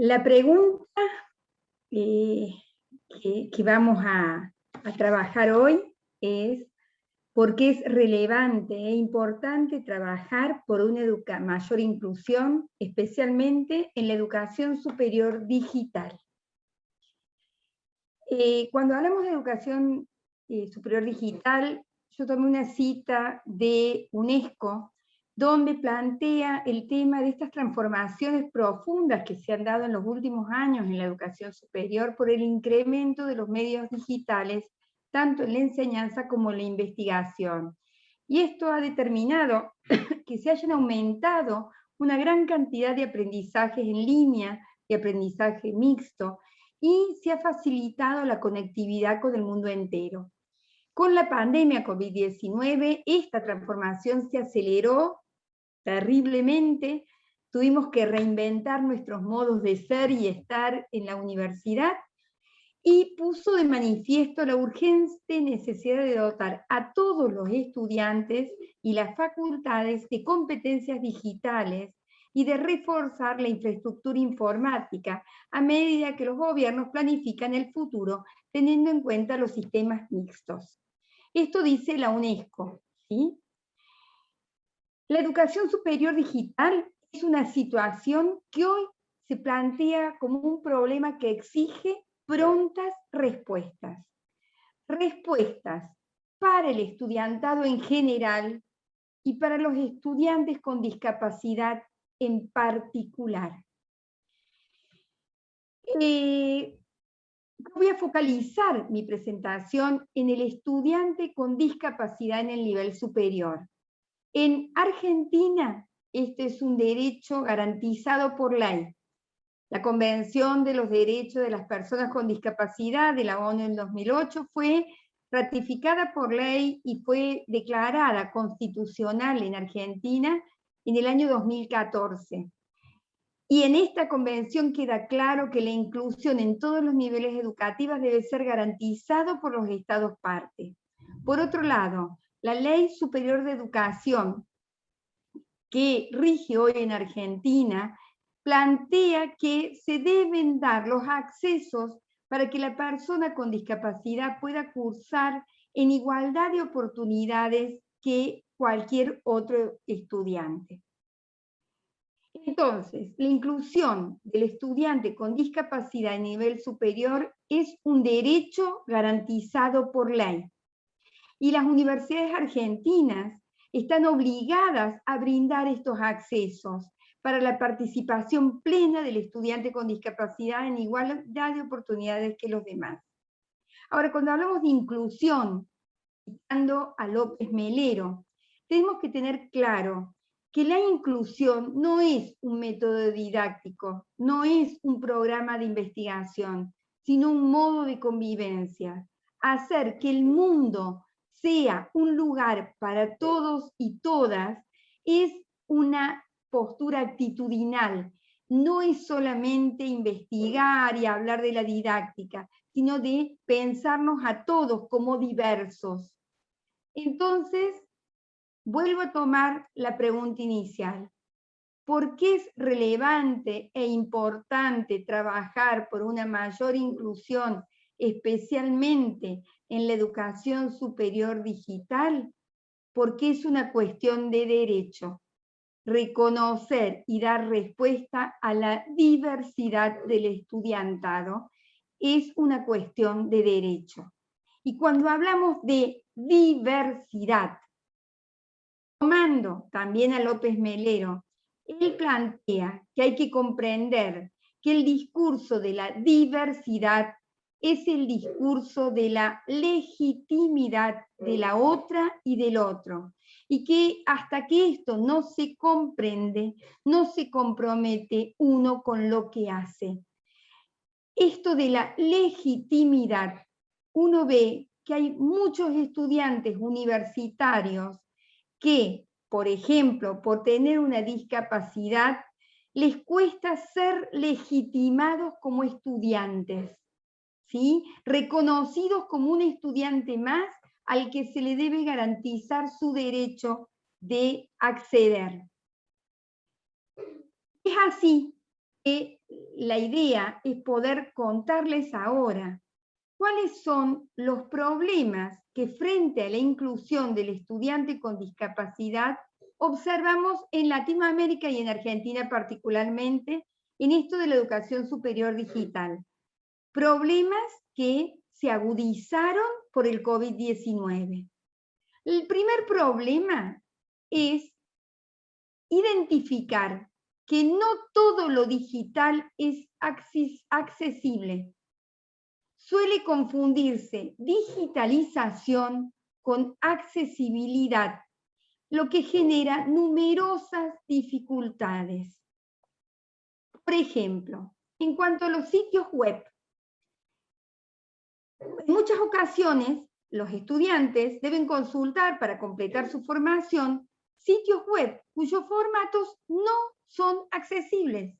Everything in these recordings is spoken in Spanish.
La pregunta eh, que, vamos a, trabajar hoy es por qué es relevante e importante trabajar por una mayor inclusión, especialmente en la educación superior digital. Eh, cuando hablamos de educación eh, superior digital, yo tomé una cita de UNESCO donde plantea el tema de estas transformaciones profundas que se han dado en los últimos años en la educación superior por el incremento de los medios digitales, tanto en la enseñanza como en la investigación. Y esto ha determinado que se hayan aumentado una gran cantidad de aprendizajes en línea, de aprendizaje mixto, y se ha facilitado la conectividad con el mundo entero. Con la pandemia COVID-19, esta transformación se aceleró terriblemente, tuvimos que reinventar nuestros modos de ser y estar en la universidad, y puso de manifiesto la urgente necesidad de dotar a todos los estudiantes y las facultades de competencias digitales y de reforzar la infraestructura informática a medida que los gobiernos planifican el futuro teniendo en cuenta los sistemas mixtos. Esto dice la UNESCO. ¿sí? La educación superior digital es una situación que hoy se plantea como un problema que exige prontas respuestas. Respuestas para el estudiantado en general y para los estudiantes con discapacidad en particular. Eh, voy a focalizar mi presentación en el estudiante con discapacidad en el nivel superior. En Argentina, este es un derecho garantizado por ley. La Convención de los Derechos de las Personas con Discapacidad de la ONU en 2008 fue ratificada por ley y fue declarada constitucional en Argentina en el año 2014. Y en esta convención queda claro que la inclusión en todos los niveles educativos debe ser garantizado por los estados partes. Por otro lado, la Ley Superior de Educación, que rige hoy en Argentina, plantea que se deben dar los accesos para que la persona con discapacidad pueda cursar en igualdad de oportunidades que cualquier otro estudiante. Entonces, la inclusión del estudiante con discapacidad a nivel superior es un derecho garantizado por ley y las universidades argentinas están obligadas a brindar estos accesos para la participación plena del estudiante con discapacidad en igualdad de oportunidades que los demás. Ahora, cuando hablamos de inclusión, citando a López Melero, tenemos que tener claro que la inclusión no es un método didáctico, no es un programa de investigación, sino un modo de convivencia. Hacer que el mundo sea un lugar para todos y todas, es una postura actitudinal. No es solamente investigar y hablar de la didáctica, sino de pensarnos a todos como diversos. Entonces, vuelvo a tomar la pregunta inicial. ¿Por qué es relevante e importante trabajar por una mayor inclusión, especialmente en la educación superior digital? Porque es una cuestión de derecho. Reconocer y dar respuesta a la diversidad del estudiantado es una cuestión de derecho. Y cuando hablamos de diversidad, tomando también a López Melero, él plantea que hay que comprender que el discurso de la diversidad es el discurso de la legitimidad de la otra y del otro. Y que hasta que esto no se comprende, no se compromete uno con lo que hace. Esto de la legitimidad, uno ve que hay muchos estudiantes universitarios que, por ejemplo, por tener una discapacidad, les cuesta ser legitimados como estudiantes reconocidos como un estudiante más al que se le debe garantizar su derecho de acceder. Es así que la idea es poder contarles ahora cuáles son los problemas que frente a la inclusión del estudiante con discapacidad observamos en Latinoamérica y en Argentina particularmente en esto de la educación superior digital. Problemas que se agudizaron por el COVID-19. El primer problema es identificar que no todo lo digital es accesible. Suele confundirse digitalización con accesibilidad, lo que genera numerosas dificultades. Por ejemplo, en cuanto a los sitios web, en muchas ocasiones los estudiantes deben consultar para completar su formación sitios web cuyos formatos no son accesibles.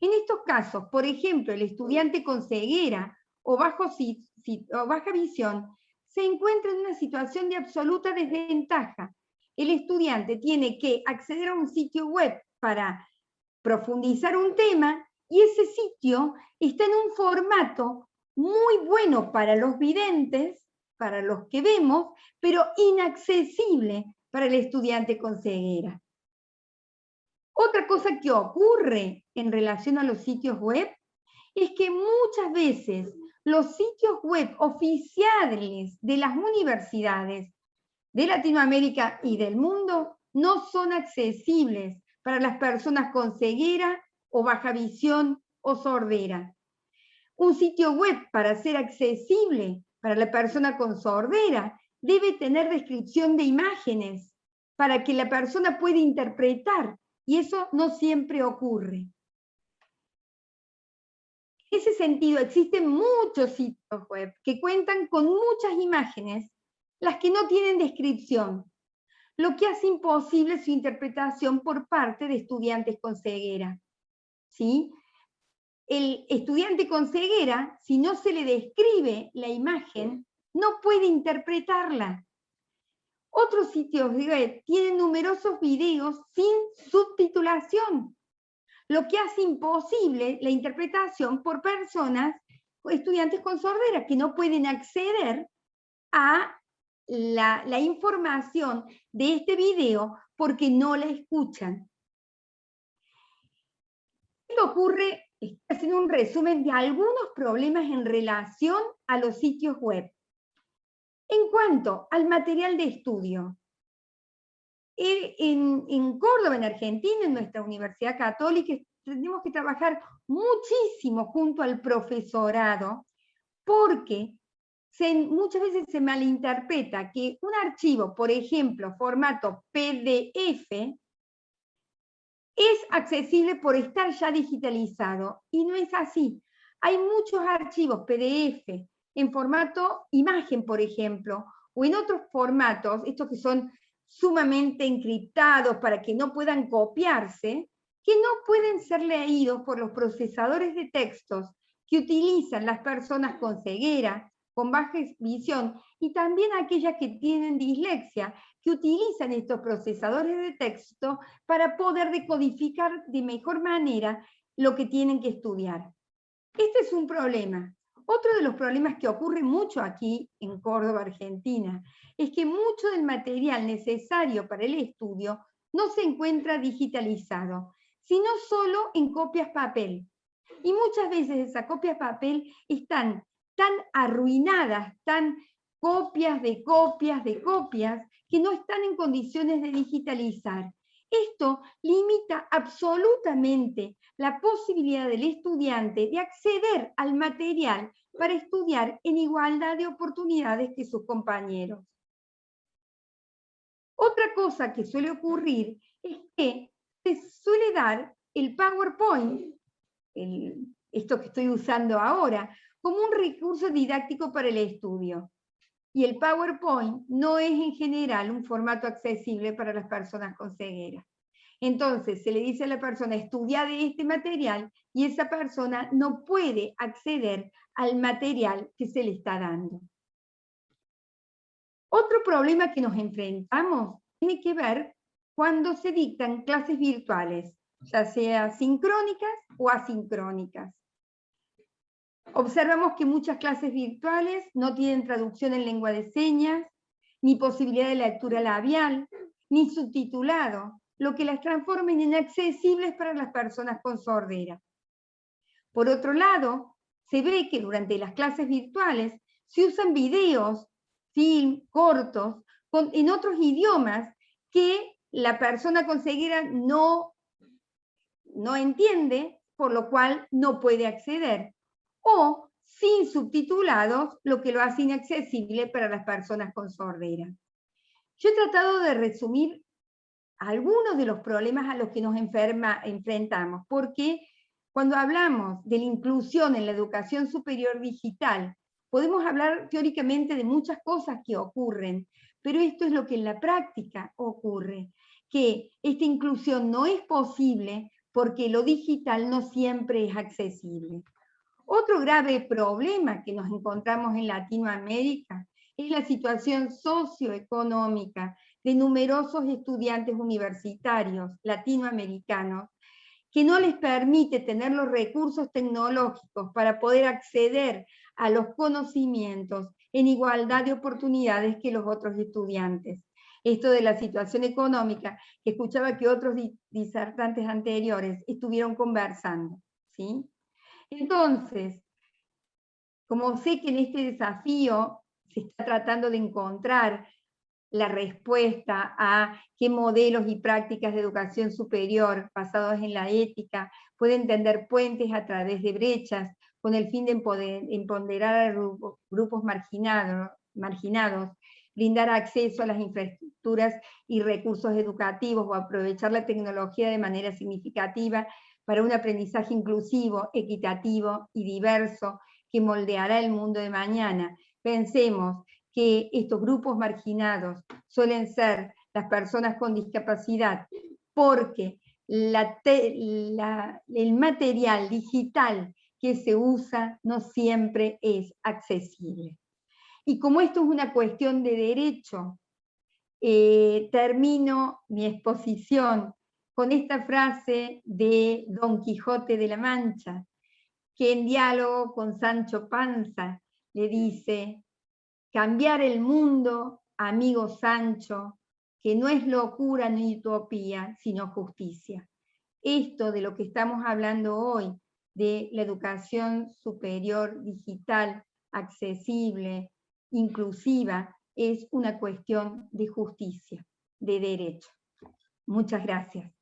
En estos casos, por ejemplo, el estudiante con ceguera o, o baja visión se encuentra en una situación de absoluta desventaja. El estudiante tiene que acceder a un sitio web para profundizar un tema y ese sitio está en un formato muy bueno para los videntes, para los que vemos, pero inaccesible para el estudiante con ceguera. Otra cosa que ocurre en relación a los sitios web es que muchas veces los sitios web oficiales de las universidades de Latinoamérica y del mundo no son accesibles para las personas con ceguera o baja visión o sordera. Un sitio web para ser accesible para la persona con sordera debe tener descripción de imágenes para que la persona pueda interpretar, y eso no siempre ocurre. En ese sentido, existen muchos sitios web que cuentan con muchas imágenes, las que no tienen descripción, lo que hace imposible su interpretación por parte de estudiantes con ceguera. ¿Sí? El estudiante con ceguera, si no se le describe la imagen, no puede interpretarla. Otros sitios web tienen numerosos videos sin subtitulación, lo que hace imposible la interpretación por personas estudiantes con sordera que no pueden acceder a la, la información de este video porque no la escuchan. Esto ocurre, haciendo un resumen de algunos problemas en relación a los sitios web. En cuanto al material de estudio, eh, en, Córdoba, en Argentina, en nuestra Universidad Católica, tenemos que trabajar muchísimo junto al profesorado, porque muchas veces se malinterpreta que un archivo, por ejemplo, formato PDF, es accesible por estar ya digitalizado, y no es así. Hay muchos archivos PDF en formato imagen, por ejemplo, o en otros formatos, estos que son sumamente encriptados para que no puedan copiarse, que no pueden ser leídos por los procesadores de textos que utilizan las personas con ceguera, con baja visión, y también aquellas que tienen dislexia, que utilizan estos procesadores de texto para poder decodificar de mejor manera lo que tienen que estudiar. Este es un problema, otro de los problemas que ocurre mucho aquí en Córdoba, Argentina, es que mucho del material necesario para el estudio no se encuentra digitalizado, sino solo en copias papel. Y muchas veces esas copias papel están tan arruinadas, tan copias de copias de copias, que no están en condiciones de digitalizar. Esto limita absolutamente la posibilidad del estudiante de acceder al material para estudiar en igualdad de oportunidades que sus compañeros. Otra cosa que suele ocurrir es que se suele dar el PowerPoint, esto que estoy usando ahora, como un recurso didáctico para el estudio. Y el PowerPoint no es en general un formato accesible para las personas con ceguera. Entonces se le dice a la persona, estudia este material y esa persona no puede acceder al material que se le está dando. Otro problema que nos enfrentamos tiene que ver cuando se dictan clases virtuales. ya sea sincrónicas o asincrónicas. Observamos que muchas clases virtuales no tienen traducción en lengua de señas, ni posibilidad de lectura labial, ni subtitulado, lo que las transforma en inaccesibles para las personas con sordera. Por otro lado, se ve que durante las clases virtuales se usan videos, film, cortos, en otros idiomas que la persona con ceguera no, no entiende, por lo cual no puede acceder. O sin subtitulados, lo que lo hace inaccesible para las personas con sordera. Yo he tratado de resumir algunos de los problemas a los que nos enfrentamos, porque cuando hablamos de la inclusión en la educación superior digital, podemos hablar teóricamente de muchas cosas que ocurren, pero esto es lo que en la práctica ocurre, que esta inclusión no es posible porque lo digital no siempre es accesible. Otro grave problema que nos encontramos en Latinoamérica es la situación socioeconómica de numerosos estudiantes universitarios latinoamericanos que no les permite tener los recursos tecnológicos para poder acceder a los conocimientos en igualdad de oportunidades que los otros estudiantes. Esto de la situación económica, que escuchaba que otros disertantes anteriores estuvieron conversando. ¿sí? Entonces, como sé que en este desafío se está tratando de encontrar la respuesta a qué modelos y prácticas de educación superior basados en la ética pueden tender puentes a través de brechas con el fin de empoderar a grupos marginados, marginados, brindar acceso a las infraestructuras y recursos educativos o aprovechar la tecnología de manera significativa para un aprendizaje inclusivo, equitativo y diverso que moldeará el mundo de mañana. Pensemos que estos grupos marginados suelen ser las personas con discapacidad, porque el material digital que se usa no siempre es accesible. Y como esto es una cuestión de derecho, eh, termino mi exposición con esta frase de Don Quijote de la Mancha, que en diálogo con Sancho Panza le dice, cambiar el mundo, amigo Sancho, que no es locura ni utopía, sino justicia. Esto de lo que estamos hablando hoy, de la educación superior digital, accesible, inclusiva, es una cuestión de justicia, de derecho. Muchas gracias.